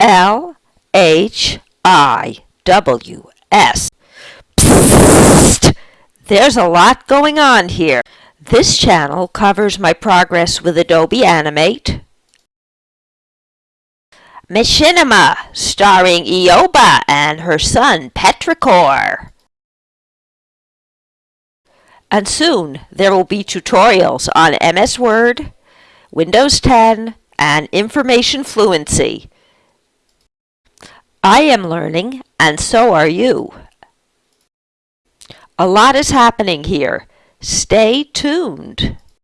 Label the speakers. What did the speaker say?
Speaker 1: L H I W S. Psst! There's a lot going on here. This channel covers my progress with Adobe Animate, Machinima, starring Eoba and her son Petrichor. And soon there will be tutorials on MS Word, Windows 10, and Information Fluency. I am learning, and so are you. A lot is happening here. Stay tuned.